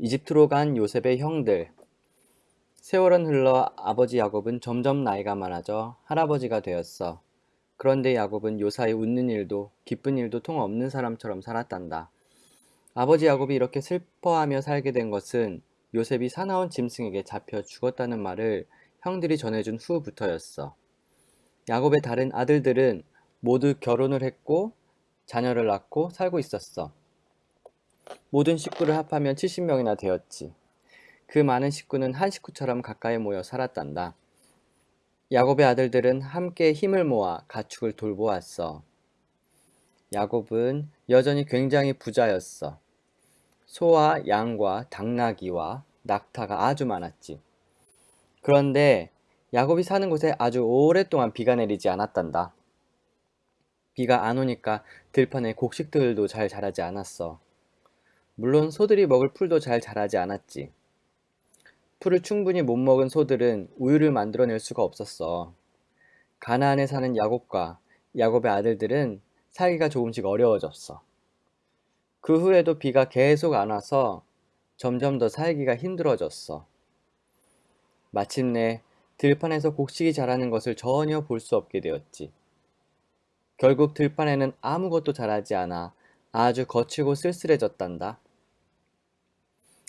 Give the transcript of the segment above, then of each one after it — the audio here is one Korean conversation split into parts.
이집트로 간 요셉의 형들 세월은 흘러 아버지 야곱은 점점 나이가 많아져 할아버지가 되었어. 그런데 야곱은 요사이 웃는 일도 기쁜 일도 통 없는 사람처럼 살았단다. 아버지 야곱이 이렇게 슬퍼하며 살게 된 것은 요셉이 사나운 짐승에게 잡혀 죽었다는 말을 형들이 전해준 후부터였어. 야곱의 다른 아들들은 모두 결혼을 했고 자녀를 낳고 살고 있었어. 모든 식구를 합하면 70명이나 되었지. 그 많은 식구는 한 식구처럼 가까이 모여 살았단다. 야곱의 아들들은 함께 힘을 모아 가축을 돌보았어. 야곱은 여전히 굉장히 부자였어. 소와 양과 당나귀와 낙타가 아주 많았지. 그런데 야곱이 사는 곳에 아주 오랫동안 비가 내리지 않았단다. 비가 안 오니까 들판에 곡식들도 잘 자라지 않았어. 물론 소들이 먹을 풀도 잘 자라지 않았지. 풀을 충분히 못 먹은 소들은 우유를 만들어낼 수가 없었어. 가나안에 사는 야곱과 야곱의 아들들은 살기가 조금씩 어려워졌어. 그 후에도 비가 계속 안 와서 점점 더 살기가 힘들어졌어. 마침내 들판에서 곡식이 자라는 것을 전혀 볼 수 없게 되었지. 결국 들판에는 아무것도 자라지 않아 아주 거칠고 쓸쓸해졌단다.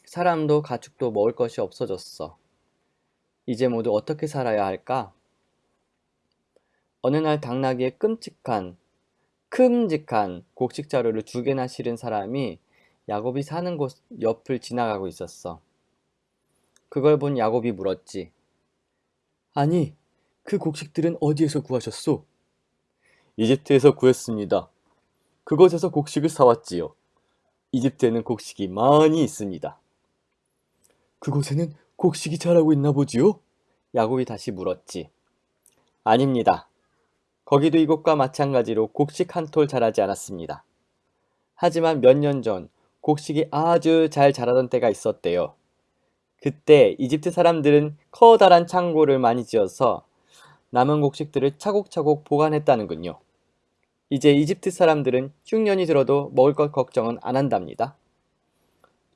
사람도 가축도 먹을 것이 없어졌어. 이제 모두 어떻게 살아야 할까? 어느 날 당나귀의 끔찍한, 큼직한 곡식 자루를 두 개나 실은 사람이 야곱이 사는 곳 옆을 지나가고 있었어. 그걸 본 야곱이 물었지. 아니, 그 곡식들은 어디에서 구하셨소? 이집트에서 구했습니다. 그곳에서 곡식을 사왔지요. 이집트에는 곡식이 많이 있습니다. 그곳에는 곡식이 자라고 있나 보지요? 야곱이 다시 물었지. 아닙니다. 거기도 이곳과 마찬가지로 곡식 한 톨 자라지 않았습니다. 하지만 몇 년 전 곡식이 아주 잘 자라던 때가 있었대요. 그때 이집트 사람들은 커다란 창고를 많이 지어서 남은 곡식들을 차곡차곡 보관했다는군요. 이제 이집트 사람들은 흉년이 들어도 먹을 것 걱정은 안 한답니다.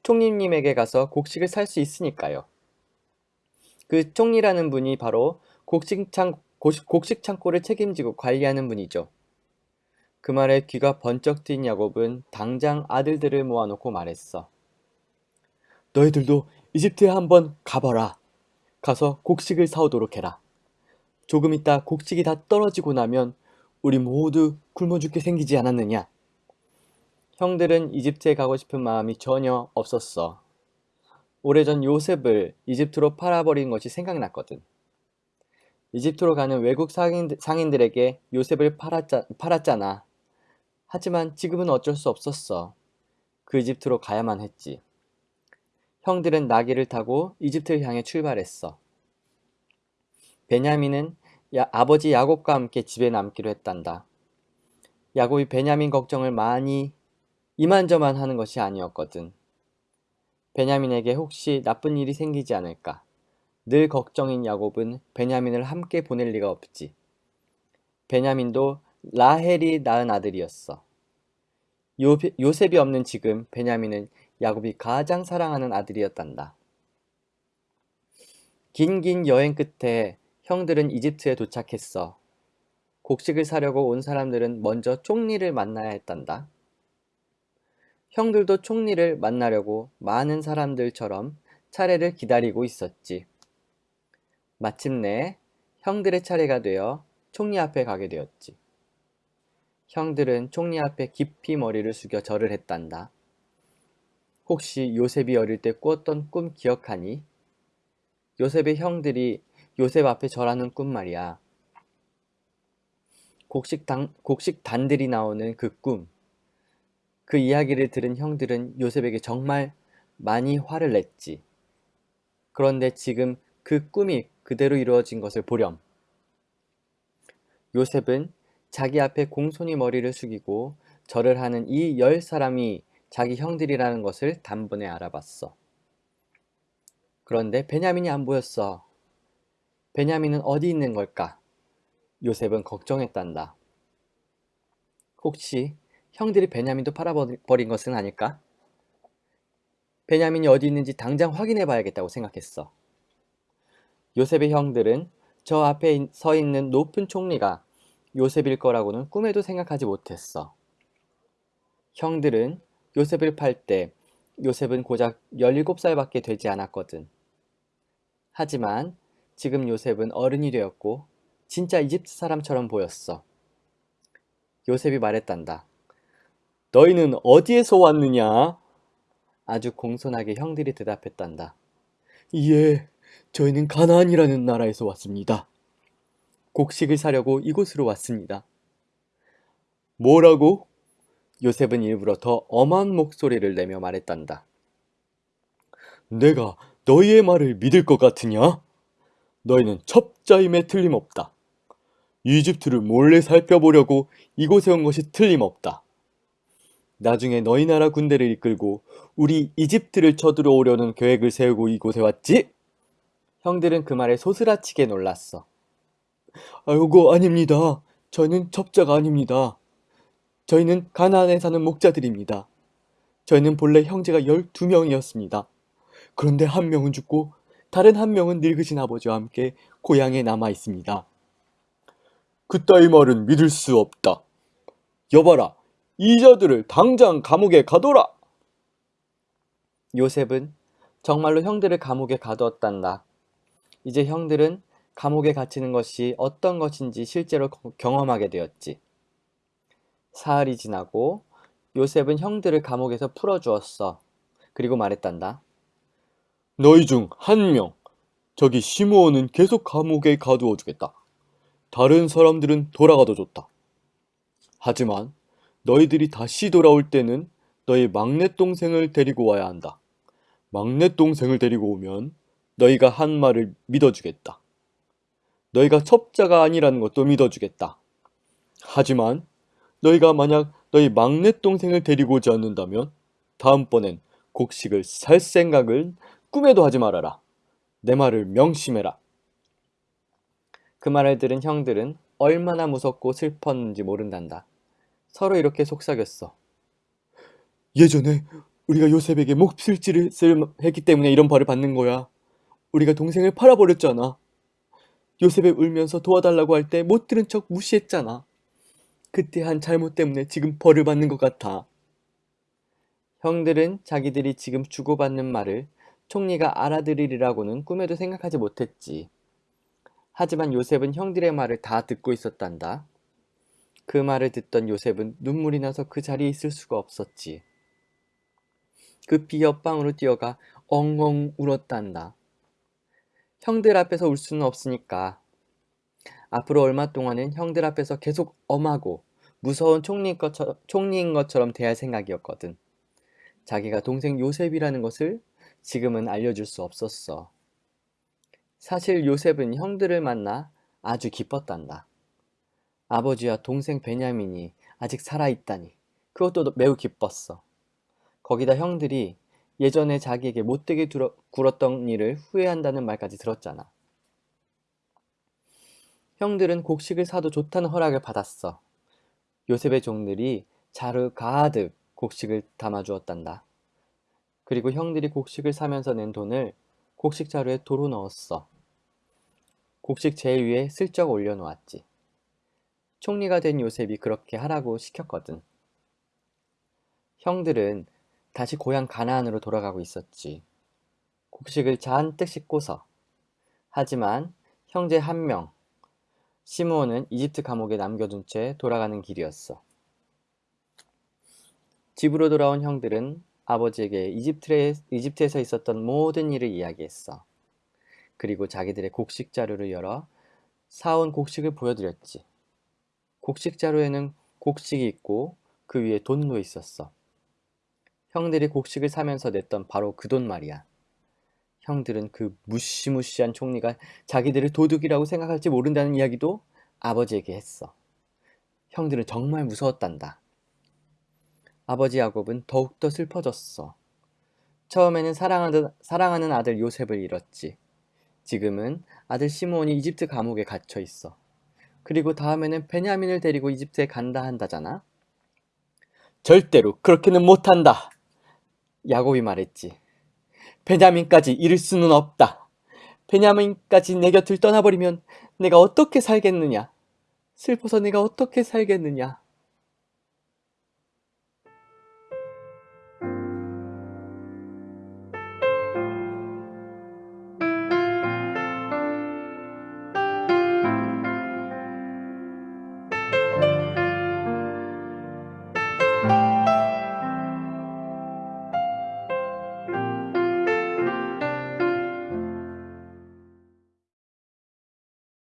총리님에게 가서 곡식을 살 수 있으니까요. 그 총리라는 분이 바로 곡식창, 곡식 창고를 책임지고 관리하는 분이죠. 그 말에 귀가 번쩍 트인 야곱은 당장 아들들을 모아놓고 말했어. 너희들도 이집트에 한번 가봐라. 가서 곡식을 사오도록 해라. 조금 있다 곡식이 다 떨어지고 나면 우리 모두 굶어 죽게 생기지 않았느냐? 형들은 이집트에 가고 싶은 마음이 전혀 없었어. 오래전 요셉을 이집트로 팔아버린 것이 생각났거든. 이집트로 가는 외국 상인들, 상인 들에게 요셉을 팔았자, 팔았잖아. 하지만 지금은 어쩔 수 없었어. 그 이집트로 가야만 했지. 형들은 나귀를 타고 이집트를 향해 출발했어. 베냐민은 야, 아버지 야곱과 함께 집에 남기로 했단다. 야곱이 베냐민 걱정을 많이 이만저만 하는 것이 아니었거든. 베냐민에게 혹시 나쁜 일이 생기지 않을까. 늘 걱정인 야곱은 베냐민을 함께 보낼 리가 없지. 베냐민도 라헬이 낳은 아들이었어. 요, 요셉이 없는 지금 베냐민은 야곱이 가장 사랑하는 아들이었단다. 긴긴 여행 끝에 형들은 이집트에 도착했어. 곡식을 사려고 온 사람들은 먼저 총리를 만나야 했단다. 형들도 총리를 만나려고 많은 사람들처럼 차례를 기다리고 있었지. 마침내 형들의 차례가 되어 총리 앞에 가게 되었지. 형들은 총리 앞에 깊이 머리를 숙여 절을 했단다. 혹시 요셉이 어릴 때 꾸었던 꿈 기억하니? 요셉의 형들이 요셉 앞에 절하는 꿈 말이야. 곡식, 당, 곡식 단들이 나오는 그 꿈. 그 이야기를 들은 형들은 요셉에게 정말 많이 화를 냈지. 그런데 지금 그 꿈이 그대로 이루어진 것을 보렴. 요셉은 자기 앞에 공손히 머리를 숙이고 절을 하는 이 열 사람이 자기 형들이라는 것을 단번에 알아봤어. 그런데 베냐민이 안 보였어. 베냐민은 어디 있는 걸까? 요셉은 걱정했단다. 혹시 형들이 베냐민도 팔아버린 것은 아닐까? 베냐민이 어디 있는지 당장 확인해 봐야겠다고 생각했어. 요셉의 형들은 저 앞에 서 있는 높은 총리가 요셉일 거라고는 꿈에도 생각하지 못했어. 형들은 요셉을 팔 때 요셉은 고작 17살밖에 되지 않았거든. 하지만 지금 요셉은 어른이 되었고 진짜 이집트 사람처럼 보였어. 요셉이 말했단다. 너희는 어디에서 왔느냐? 아주 공손하게 형들이 대답했단다. 예, 저희는 가나안이라는 나라에서 왔습니다. 곡식을 사려고 이곳으로 왔습니다. 뭐라고? 요셉은 일부러 더 엄한 목소리를 내며 말했단다. 내가 너희의 말을 믿을 것 같으냐? 너희는 첩자임에 틀림없다. 이집트를 몰래 살펴보려고 이곳에 온 것이 틀림없다. 나중에 너희 나라 군대를 이끌고 우리 이집트를 쳐들어오려는 계획을 세우고 이곳에 왔지? 형들은 그 말에 소스라치게 놀랐어. 아이고 아닙니다. 저희는 첩자가 아닙니다. 저희는 가나안에 사는 목자들입니다. 저희는 본래 형제가 12명이었습니다. 그런데 한 명은 죽고 다른 한 명은 늙으신 아버지와 함께 고향에 남아 있습니다. 그따위 말은 믿을 수 없다. 여봐라, 이자들을 당장 감옥에 가둬라! 요셉은 정말로 형들을 감옥에 가두었단다. 이제 형들은 감옥에 갇히는 것이 어떤 것인지 실제로 경험하게 되었지. 사흘이 지나고 요셉은 형들을 감옥에서 풀어주었어. 그리고 말했단다. 너희 중 한 명, 저기 시므온은 계속 감옥에 가두어 주겠다. 다른 사람들은 돌아가도 좋다. 하지만 너희들이 다시 돌아올 때는 너희 막내 동생을 데리고 와야 한다. 막내 동생을 데리고 오면 너희가 한 말을 믿어주겠다. 너희가 첩자가 아니라는 것도 믿어주겠다. 하지만 너희가 만약 너희 막내 동생을 데리고 오지 않는다면 다음번엔 곡식을 살 생각을 꿈에도 하지 말아라. 내 말을 명심해라. 그 말을 들은 형들은 얼마나 무섭고 슬펐는지 모른단다. 서로 이렇게 속삭였어. 예전에 우리가 요셉에게 몹쓸지를 했기 때문에 이런 벌을 받는 거야. 우리가 동생을 팔아버렸잖아. 요셉이 울면서 도와달라고 할 때 못 들은 척 무시했잖아. 그때 한 잘못 때문에 지금 벌을 받는 것 같아. 형들은 자기들이 지금 주고받는 말을 총리가 알아들으리라고는 꿈에도 생각하지 못했지. 하지만 요셉은 형들의 말을 다 듣고 있었단다. 그 말을 듣던 요셉은 눈물이 나서 그 자리에 있을 수가 없었지. 급히 그 옆방으로 뛰어가 엉엉 울었단다. 형들 앞에서 울 수는 없으니까 앞으로 얼마 동안은 형들 앞에서 계속 엄하고 무서운 총리인 것처럼, 총리인 것처럼 대할 생각이었거든. 자기가 동생 요셉이라는 것을 지금은 알려줄 수 없었어. 사실 요셉은 형들을 만나 아주 기뻤단다. 아버지와 동생 베냐민이 아직 살아있다니 그것도 매우 기뻤어. 거기다 형들이 예전에 자기에게 못되게 두러, 굴었던 일을 후회한다는 말까지 들었잖아. 형들은 곡식을 사도 좋다는 허락을 받았어. 요셉의 종들이 자루 가득 곡식을 담아주었단다. 그리고 형들이 곡식을 사면서 낸 돈을 곡식 자루에 도로 넣었어. 곡식 제일 위에 슬쩍 올려놓았지. 총리가 된 요셉이 그렇게 하라고 시켰거든. 형들은 다시 고향 가나안으로 돌아가고 있었지. 곡식을 잔뜩 싣고서. 하지만 형제 한 명, 시므온은 이집트 감옥에 남겨둔 채 돌아가는 길이었어. 집으로 돌아온 형들은 아버지에게 이집트에, 이집트에서 있었던 모든 일을 이야기했어. 그리고 자기들의 곡식 자루를 열어 사온 곡식을 보여드렸지. 곡식 자루에는 곡식이 있고 그 위에 돈도 있었어. 형들이 곡식을 사면서 냈던 바로 그 돈 말이야. 형들은 그 무시무시한 총리가 자기들을 도둑이라고 생각할지 모른다는 이야기도 아버지에게 했어. 형들은 정말 무서웠단다. 아버지 야곱은 더욱더 슬퍼졌어. 처음에는 사랑하는, 사랑하는 아들 요셉을 잃었지. 지금은 아들 시므온이 이집트 감옥에 갇혀 있어. 그리고 다음에는 베냐민을 데리고 이집트에 간다 한다잖아. 절대로 그렇게는 못한다. 야곱이 말했지. 베냐민까지 잃을 수는 없다. 베냐민까지 내 곁을 떠나버리면 내가 어떻게 살겠느냐? 슬퍼서 내가 어떻게 살겠느냐?